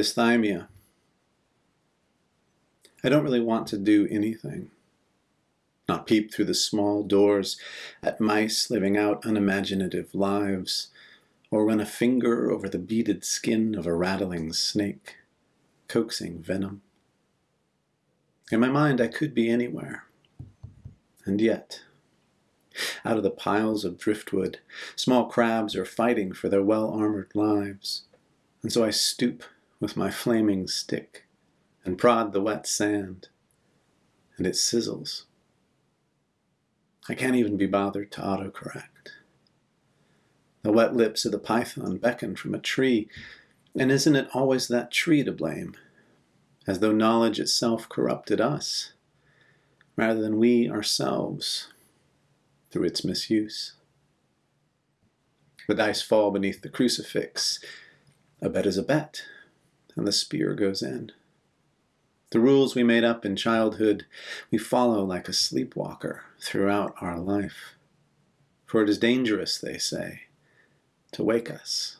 Dysthymia. I don't really want to do anything. Not peep through the small doors at mice living out unimaginative lives, or run a finger over the beaded skin of a rattling snake, coaxing venom. In my mind, I could be anywhere. And yet, out of the piles of driftwood, small crabs are fighting for their well-armored lives. And so I stoop with my flaming stick and prod the wet sand, and it sizzles. I can't even be bothered to autocorrect. The wet lips of the python beckon from a tree, and isn't it always that tree to blame, as though knowledge itself corrupted us, rather than we ourselves through its misuse? The dice fall beneath the crucifix. A bet is a bet, and the spear goes in. The rules we made up in childhood we follow like a sleepwalker throughout our life. For it is dangerous, they say, to wake us